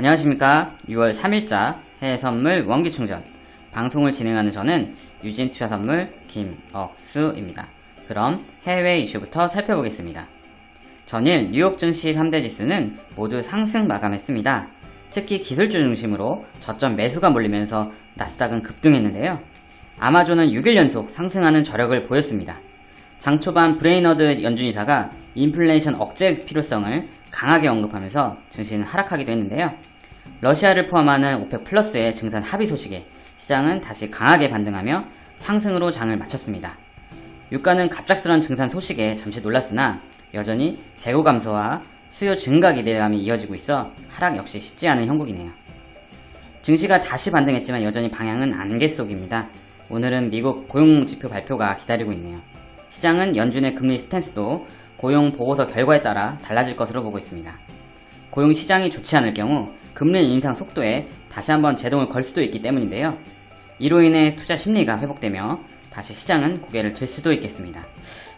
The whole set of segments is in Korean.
안녕하십니까 6월 3일자 해외선물 원기충전 방송을 진행하는 저는 유진투자선물 김억수입니다. 그럼 해외 이슈부터 살펴보겠습니다. 전일 뉴욕 증시 3대 지수는 모두 상승 마감했습니다. 특히 기술주 중심으로 저점 매수가 몰리면서 나스닥은 급등했는데요. 아마존은 6일 연속 상승하는 저력을 보였습니다. 장 초반 브레이너드 연준이사가 인플레이션 억제 필요성을 강하게 언급하면서 증시는 하락하기도 했는데요. 러시아를 포함하는 오펙 플러스의 증산 합의 소식에 시장은 다시 강하게 반등하며 상승으로 장을 마쳤습니다. 유가는 갑작스런 증산 소식에 잠시 놀랐으나 여전히 재고 감소와 수요 증가 기대감이 이어지고 있어 하락 역시 쉽지 않은 형국이네요. 증시가 다시 반등했지만 여전히 방향은 안개 속입니다. 오늘은 미국 고용지표 발표가 기다리고 있네요. 시장은 연준의 금리 스탠스도 고용 보고서 결과에 따라 달라질 것으로 보고 있습니다. 고용 시장이 좋지 않을 경우 금리 인상 속도에 다시 한번 제동을 걸 수도 있기 때문인데요. 이로 인해 투자 심리가 회복되며 다시 시장은 고개를 들 수도 있겠습니다.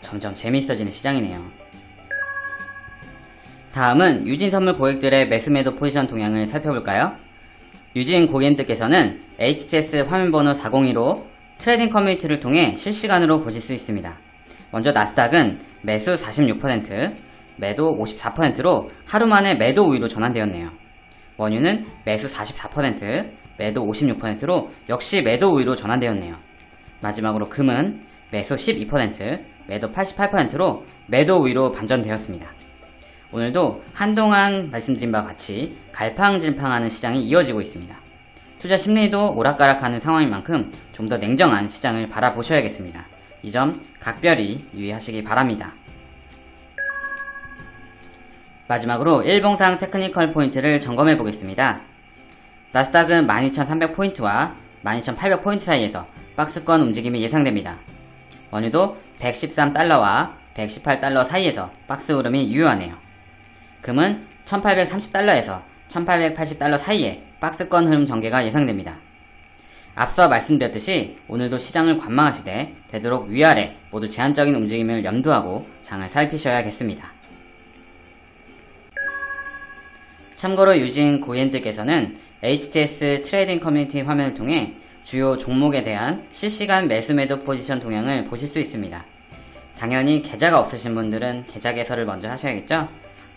점점 재미있어지는 시장이네요. 다음은 유진 선물 고객들의 매수 매도 포지션 동향을 살펴볼까요? 유진 고객님들께서는 HTS 화면번호 402로 trading community를 통해 실시간으로 보실 수 있습니다. 먼저 나스닥은 매수 46%, 매도 54%로 하루 만에 매도 우위로 전환되었네요. 원유는 매수 44%, 매도 56%로 역시 매도 우위로 전환되었네요. 마지막으로 금은 매수 12%, 매도 88%로 매도 우위로 반전되었습니다. 오늘도 한동안 말씀드린 바와 같이 갈팡질팡하는 시장이 이어지고 있습니다. 투자 심리도 오락가락하는 상황인 만큼 좀 더 냉정한 시장을 바라보셔야겠습니다. 이 점 각별히 유의하시기 바랍니다. 마지막으로 일봉상 technical point를 점검해 보겠습니다. 나스닥은 12,300포인트와 12,800포인트 사이에서 박스권 움직임이 예상됩니다. 원유도 113달러와 118달러 사이에서 박스 흐름이 유효하네요. 금은 1830달러에서 1880달러 사이에 박스권 흐름 전개가 예상됩니다. 앞서 말씀드렸듯이 오늘도 시장을 관망하시되 되도록 위아래 모두 제한적인 움직임을 염두하고 장을 살피셔야겠습니다. 참고로 유진 고객님들께서는 HTS trading community 화면을 통해 주요 종목에 대한 실시간 매수 매도 포지션 동향을 보실 수 있습니다. 당연히 계좌가 없으신 분들은 계좌 개설을 먼저 하셔야겠죠?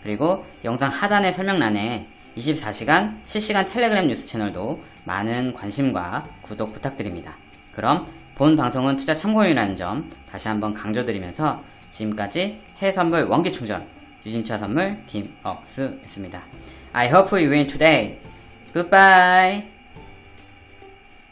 그리고 영상 하단의 설명란에 24시간 실시간 텔레그램 뉴스 채널도 많은 관심과 구독 부탁드립니다. 그럼 본 방송은 투자 참고용이라는 점 다시 한번 강조드리면서 지금까지 해선물 원기충전 유진차 선물 김억수였습니다. I hope you win today. Goodbye.